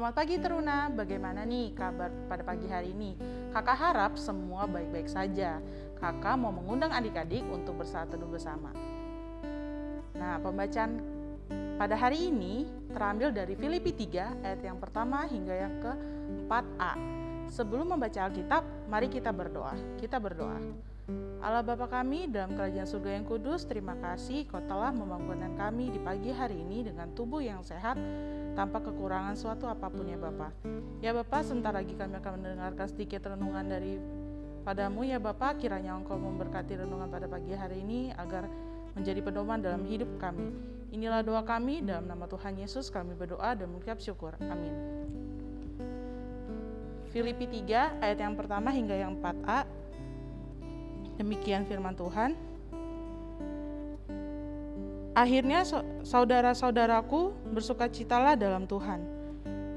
Selamat pagi Teruna, bagaimana nih kabar pada pagi hari ini? Kakak harap semua baik-baik saja. Kakak mau mengundang adik-adik untuk bersatu teduh bersama. Nah, pembacaan pada hari ini terambil dari Filipi 3 ayat yang pertama hingga yang ke-4a. Sebelum membaca Alkitab, mari kita berdoa. Kita berdoa. Allah Bapa kami dalam kerajaan surga yang kudus, terima kasih kau telah membangunkan kami di pagi hari ini dengan tubuh yang sehat tanpa kekurangan suatu apa pun ya Bapa. Ya Bapa, sebentar lagi kami akan mendengarkan sedikit renungan dari padamu ya Bapa, kiranya Engkau memberkati renungan pada pagi hari ini agar menjadi pedoman dalam hidup kami. Inilah doa kami dalam nama Tuhan Yesus kami berdoa dan mengucap syukur. Amin. Filipi 3 ayat yang pertama hingga yang 4a Demikian firman Tuhan. Akhirnya saudara-saudaraku bersukacitalah dalam Tuhan.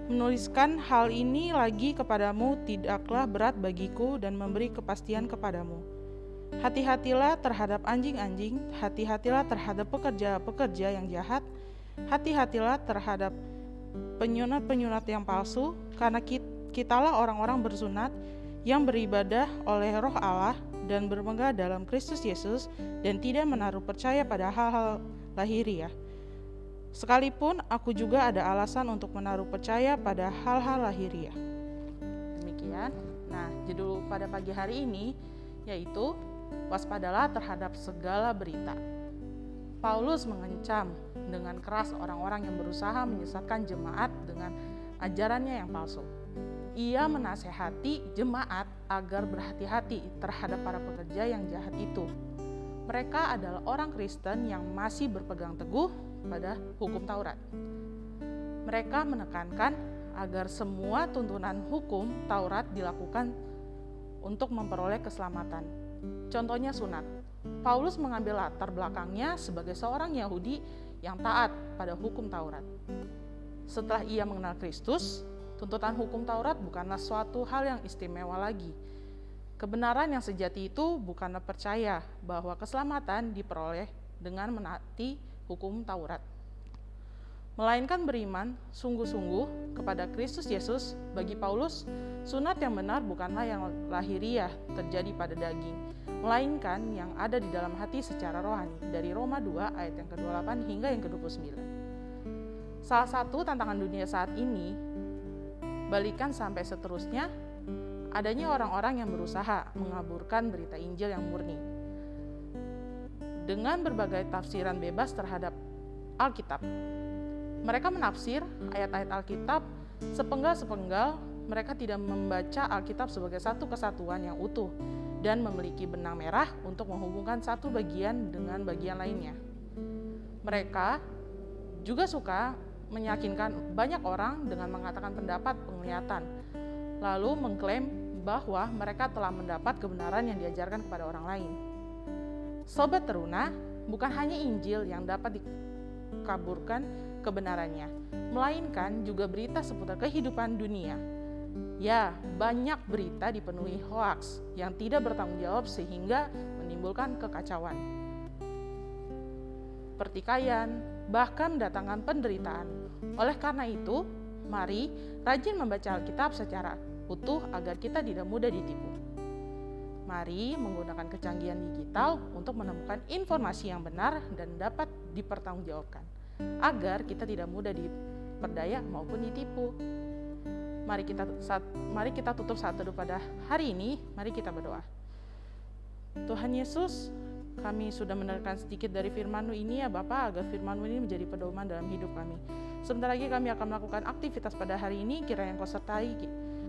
Menuliskan hal ini lagi kepadamu tidaklah berat bagiku dan memberi kepastian kepadamu. Hati-hatilah terhadap anjing-anjing, hati-hatilah terhadap pekerja-pekerja yang jahat, hati-hatilah terhadap penyunat-penyunat yang palsu, karena kitalah orang-orang bersunat yang beribadah oleh roh Allah dan bermegah dalam Kristus Yesus dan tidak menaruh percaya pada hal-hal lahiriah. Sekalipun aku juga ada alasan untuk menaruh percaya pada hal-hal lahiriah. Demikian. Nah, judul pada pagi hari ini yaitu waspadalah terhadap segala berita. Paulus mengancam dengan keras orang-orang yang berusaha menyesatkan jemaat dengan ajarannya yang palsu ia menasehati jemaat agar berhati-hati terhadap para pekerja yang jahat itu. Mereka adalah orang Kristen yang masih berpegang teguh pada hukum Taurat. Mereka menekankan agar semua tuntunan hukum Taurat dilakukan untuk memperoleh keselamatan. Contohnya sunat. Paulus mengambil latar belakangnya sebagai seorang Yahudi yang taat pada hukum Taurat. Setelah ia mengenal Kristus, Tuntutan hukum Taurat bukanlah suatu hal yang istimewa lagi. Kebenaran yang sejati itu bukanlah percaya bahwa keselamatan diperoleh dengan menaati hukum Taurat. Melainkan beriman sungguh-sungguh kepada Kristus Yesus bagi Paulus, sunat yang benar bukanlah yang lahiriah terjadi pada daging, melainkan yang ada di dalam hati secara rohani dari Roma 2 ayat yang ke-28 hingga yang ke-29. Salah satu tantangan dunia saat ini balikan sampai seterusnya, adanya orang-orang yang berusaha mengaburkan berita Injil yang murni. Dengan berbagai tafsiran bebas terhadap Alkitab. Mereka menafsir ayat-ayat Alkitab sepenggal-sepenggal, mereka tidak membaca Alkitab sebagai satu kesatuan yang utuh dan memiliki benang merah untuk menghubungkan satu bagian dengan bagian lainnya. Mereka juga suka meyakinkan banyak orang dengan mengatakan pendapat penglihatan, lalu mengklaim bahwa mereka telah mendapat kebenaran yang diajarkan kepada orang lain. Sobat teruna, bukan hanya Injil yang dapat dikaburkan kebenarannya, melainkan juga berita seputar kehidupan dunia. Ya, banyak berita dipenuhi hoaks yang tidak bertanggung jawab sehingga menimbulkan kekacauan. Pertikaian, bahkan mendatangkan penderitaan. Oleh karena itu, mari rajin membaca Alkitab secara utuh agar kita tidak mudah ditipu. Mari menggunakan kecanggihan digital untuk menemukan informasi yang benar dan dapat dipertanggungjawabkan, agar kita tidak mudah diperdaya maupun ditipu. Mari kita saat, mari kita tutup saat teduh pada hari ini. Mari kita berdoa. Tuhan Yesus, kami sudah mendengarkan sedikit dari firman ini ya Bapak, agar firman ini menjadi pedoman dalam hidup kami. Sebentar lagi kami akan melakukan aktivitas pada hari ini, kira yang kau sertai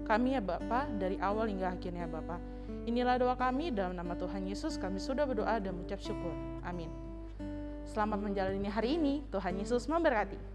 kami ya Bapak, dari awal hingga akhirnya Bapak. Inilah doa kami dalam nama Tuhan Yesus, kami sudah berdoa dan mengucap syukur. Amin. Selamat menjalani hari ini, Tuhan Yesus memberkati.